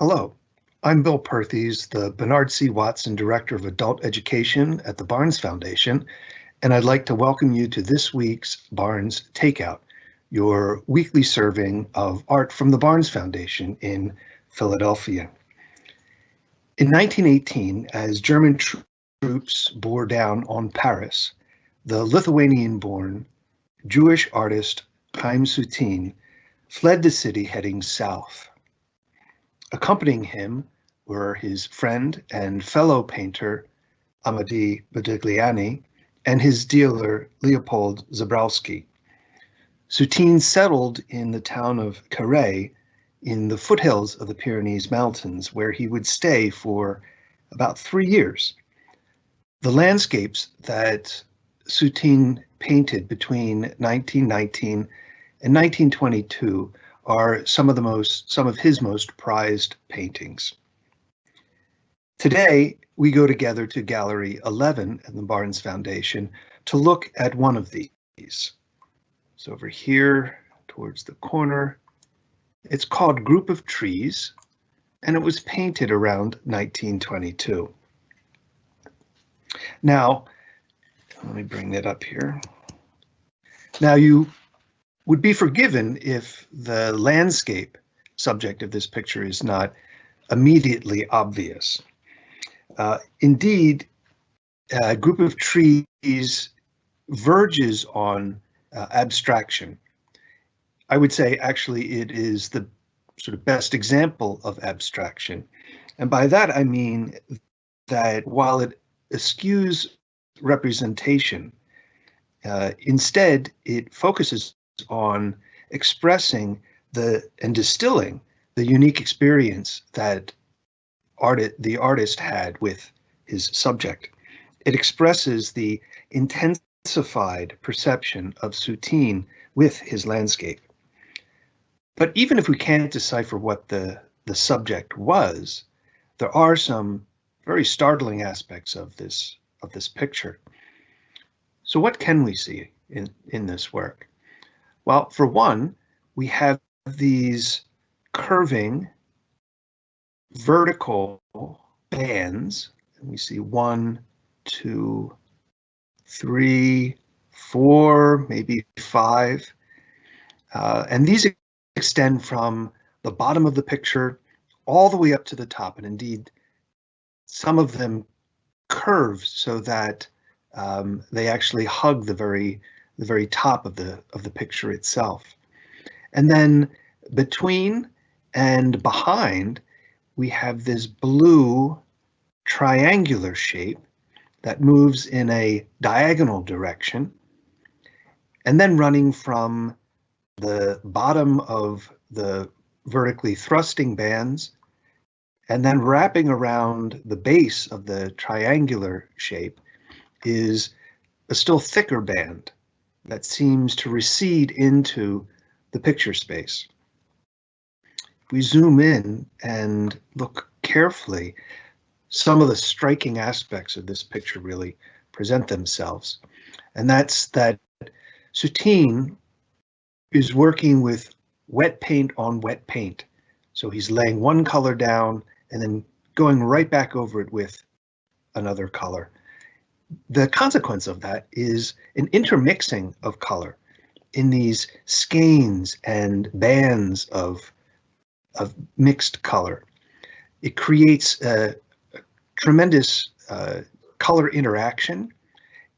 Hello, I'm Bill Perthes, the Bernard C. Watson Director of Adult Education at the Barnes Foundation, and I'd like to welcome you to this week's Barnes Takeout, your weekly serving of art from the Barnes Foundation in Philadelphia. In 1918, as German troops bore down on Paris, the Lithuanian-born Jewish artist Chaim Soutine fled the city heading south. Accompanying him were his friend and fellow painter Amedeo Modigliani and his dealer Leopold Zborowski. Soutine settled in the town of Carhaix in the foothills of the Pyrenees Mountains, where he would stay for about three years. The landscapes that Soutine painted between 1919 and 1922 are some of the most some of his most prized paintings. Today, we go together to Gallery 11 at the Barnes Foundation to look at one of these. So over here towards the corner, it's called Group of Trees, and it was painted around 1922. Now, let me bring that up here. Now you would be forgiven if the landscape subject of this picture is not immediately obvious. Uh, indeed, a group of trees verges on uh, abstraction. I would say actually it is the sort of best example of abstraction. And by that I mean that while it eschews representation, uh, instead it focuses on expressing the and distilling the unique experience that art the artist had with his subject. It expresses the intensified perception of Soutine with his landscape. But even if we can't decipher what the, the subject was, there are some very startling aspects of this of this picture. So what can we see in, in this work? Well, for one, we have these curving vertical bands. And we see one, two, three, four, maybe five. Uh, and these extend from the bottom of the picture all the way up to the top. And indeed, some of them curve so that um, they actually hug the very the very top of the of the picture itself. And then between and behind, we have this blue triangular shape that moves in a diagonal direction and then running from the bottom of the vertically thrusting bands and then wrapping around the base of the triangular shape is a still thicker band that seems to recede into the picture space. we zoom in and look carefully, some of the striking aspects of this picture really present themselves. And that's that Soutine is working with wet paint on wet paint. So he's laying one color down and then going right back over it with another color the consequence of that is an intermixing of color in these skeins and bands of, of mixed color. It creates a, tremendous uh, color interaction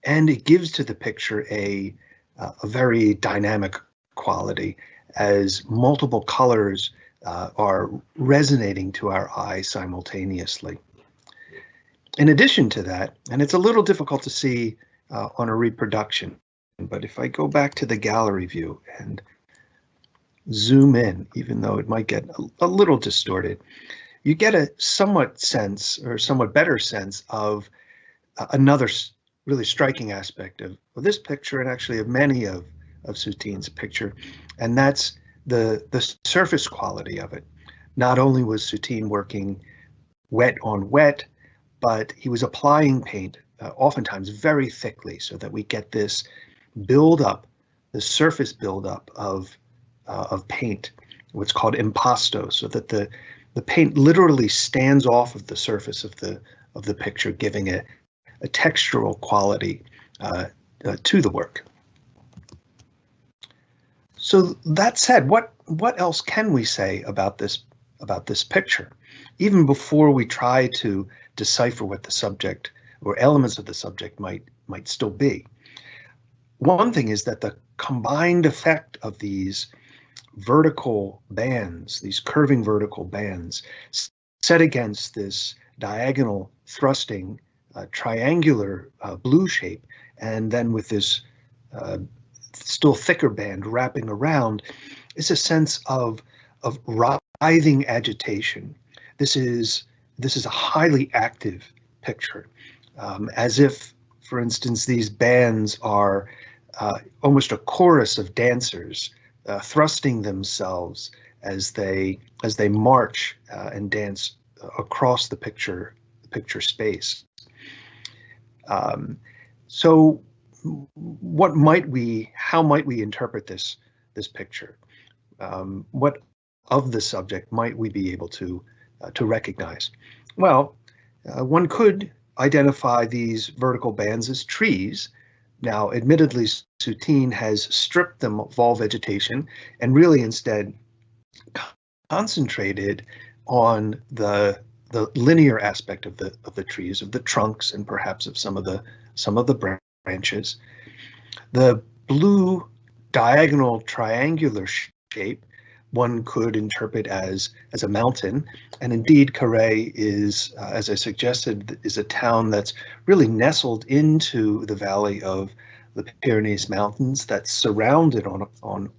and it gives to the picture a, uh, a very dynamic quality as multiple colors uh, are resonating to our eye simultaneously in addition to that, and it's a little difficult to see uh, on a reproduction, but if I go back to the gallery view and zoom in, even though it might get a, a little distorted, you get a somewhat sense or somewhat better sense of uh, another really striking aspect of, of, this picture and actually of many of, of Soutine's picture, and that's the, the surface quality of it. Not only was Soutine working wet on wet, but he was applying paint uh, oftentimes very thickly so that we get this buildup, the surface buildup of uh, of paint, what's called impasto, so that the the paint literally stands off of the surface of the of the picture, giving a, a textural quality uh, uh, to the work. So that said, what what else can we say about this about this picture? Even before we try to decipher what the subject or elements of the subject might might still be. One thing is that the combined effect of these vertical bands, these curving vertical bands, set against this diagonal thrusting uh, triangular uh, blue shape, and then with this uh, still thicker band wrapping around, is a sense of of writhing agitation. This is this is a highly active picture, um, as if, for instance, these bands are uh, almost a chorus of dancers uh, thrusting themselves as they as they march uh, and dance across the picture picture space. Um, so, what might we? How might we interpret this this picture? Um, what of the subject might we be able to to recognize? Well, uh, one could identify these vertical bands as trees. Now, admittedly, Soutine has stripped them of all vegetation and really instead concentrated on the the linear aspect of the of the trees, of the trunks, and perhaps of some of the some of the branches. The blue diagonal triangular shape one could interpret as as a mountain. And indeed, Carhaix is, uh, as I suggested, is a town that's really nestled into the valley of the Pyrenees Mountains that's surrounded on on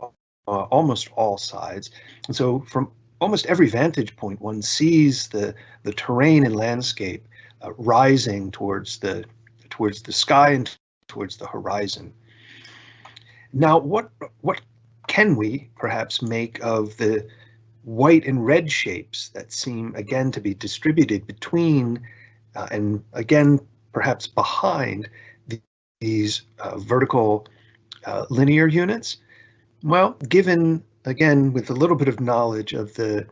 uh, almost all sides. And so from almost every vantage point, one sees the the terrain and landscape uh, rising towards the towards the sky and towards the horizon. Now, what what can we perhaps make of the white and red shapes that seem again to be distributed between uh, and again perhaps behind the, these uh, vertical uh, linear units? Well, given again with a little bit of knowledge of the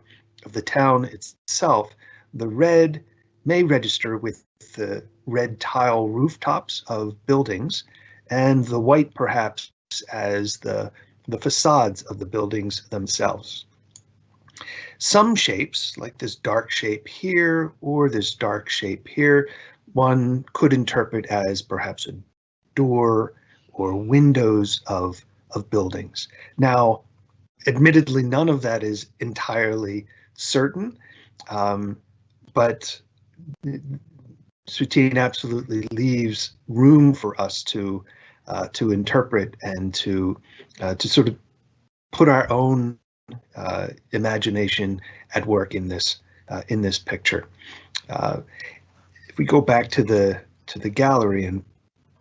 of the town itself, the red may register with the red tile rooftops of buildings and the white perhaps as the the facades of the buildings themselves. Some shapes, like this dark shape here or this dark shape here, one could interpret as perhaps a door or windows of, of buildings. Now, admittedly, none of that is entirely certain, um, but Soutine absolutely leaves room for us to uh, to interpret and to uh, to sort of put our own uh, imagination at work in this uh, in this picture. If we go back to the to the gallery and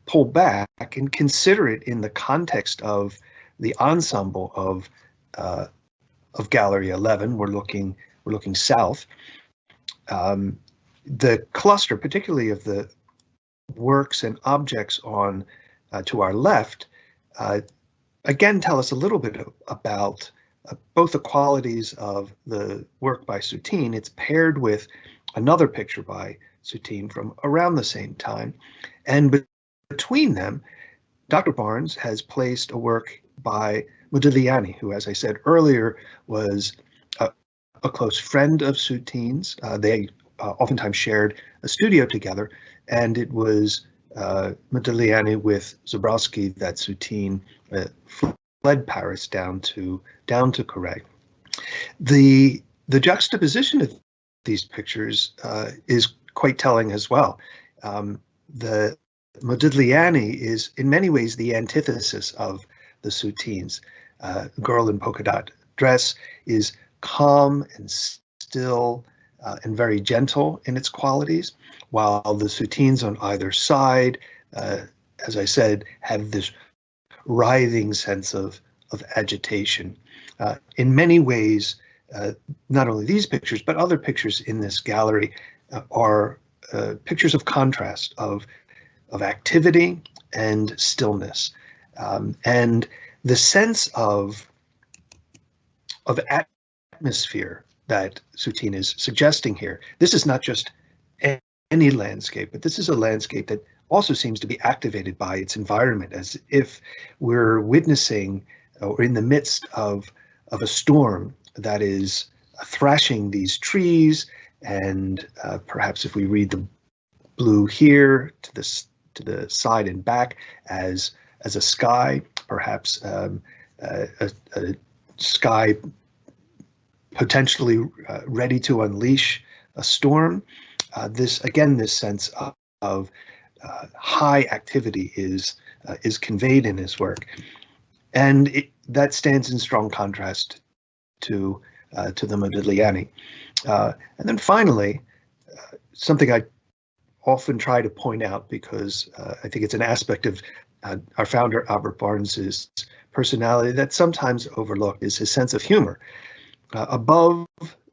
pull back and consider it in the context of the ensemble of uh, of Gallery 11, we're looking we're looking south. Um, the cluster, particularly of the works and objects on to our left, uh, again tell us a little bit about uh, both the qualities of the work by Soutine. It's paired with another picture by Soutine from around the same time. And be between them, Dr. Barnes has placed a work by Modigliani, who, as I said earlier, was a, a close friend of Soutine's. Uh, they uh, oftentimes shared a studio together, and it was uh, Modigliani with Zborowski that Soutine uh, fled Paris down to down to Carhaix. The the juxtaposition of these pictures uh, is quite telling as well. Um, the Modigliani is in many ways the antithesis of the Soutines. Uh, Girl in polka dot dress is calm and still uh, and very gentle in its qualities, while the soutines on either side, uh, as I said, have this writhing sense of, of agitation. Uh, in many ways, uh, not only these pictures, but other pictures in this gallery uh, are uh, pictures of contrast, of, of activity and stillness. Um, and the sense of, of atmosphere that Soutine is suggesting here. This is not just any landscape, but this is a landscape that also seems to be activated by its environment, as if we're witnessing or in the midst of, of a storm that is thrashing these trees. And uh, perhaps if we read the blue here to this to the side and back as as a sky, perhaps um, a, a, sky potentially uh, ready to unleash a storm. Uh, this again, this sense of, of uh, high activity is uh, is conveyed in his work, and it, that stands in strong contrast to uh, to the Modigliani. Uh, and then finally, something I often try to point out because I think it's an aspect of our founder Albert Barnes's personality that's sometimes overlooked is his sense of humor. Uh, above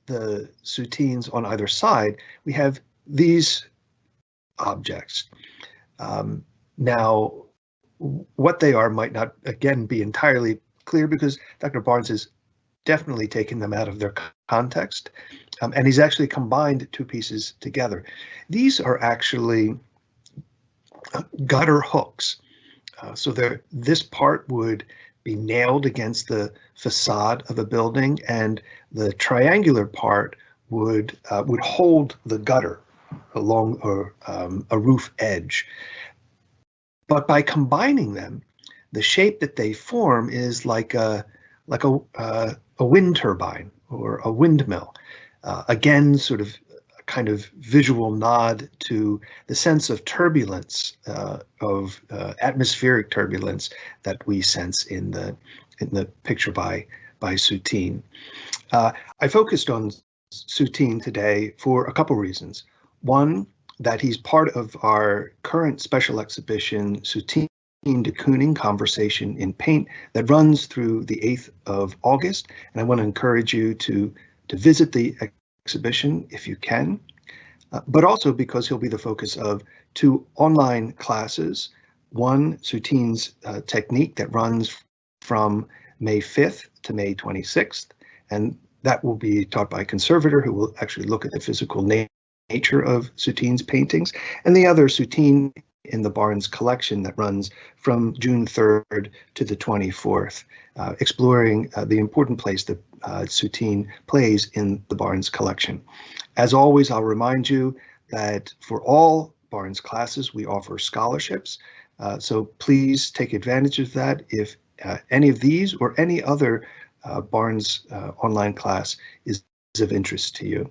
the soutines on either side, we have these objects. Um, now, what they are might not, again, be entirely clear because Dr. Barnes has definitely taken them out of their context, um, and he's actually combined two pieces together. These are actually gutter hooks. Uh, so this part would be nailed against the facade of a building, and the triangular part would uh, would hold the gutter along a, um, a roof edge. But by combining them, the shape that they form is like a like a uh, a wind turbine or a windmill. Uh, again, sort of kind of visual nod to the sense of turbulence, uh, of uh, atmospheric turbulence that we sense in the in the picture by by Soutine. Uh, I focused on Soutine today for a couple reasons. One, that he's part of our current special exhibition, Soutine de Kooning Conversation in Paint, that runs through the 8th of August. And I want to encourage you to, to visit the exhibition if you can, uh, but also because he'll be the focus of two online classes. One, Soutine's uh, technique that runs from May 5th to May 26th, and that will be taught by a conservator who will actually look at the physical nature of Soutine's paintings, and the other Soutine in the Barnes collection that runs from June 3rd to the 24th, uh, exploring uh, the important place that uh, Soutine plays in the Barnes collection. As always, I'll remind you that for all Barnes classes, we offer scholarships. Uh, so please take advantage of that if uh, any of these or any other uh, Barnes online class is of interest to you.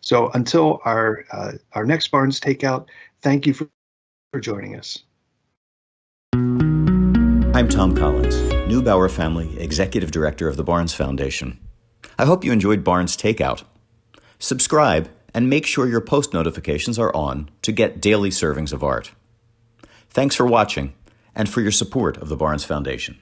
So until our our next Barnes Takeout, thank you for for joining us. I'm Thom Collins, Neubauer Family Executive Director of the Barnes Foundation. I hope you enjoyed Barnes Takeout. Subscribe and make sure your post notifications are on to get daily servings of art. Thanks for watching and for your support of the Barnes Foundation.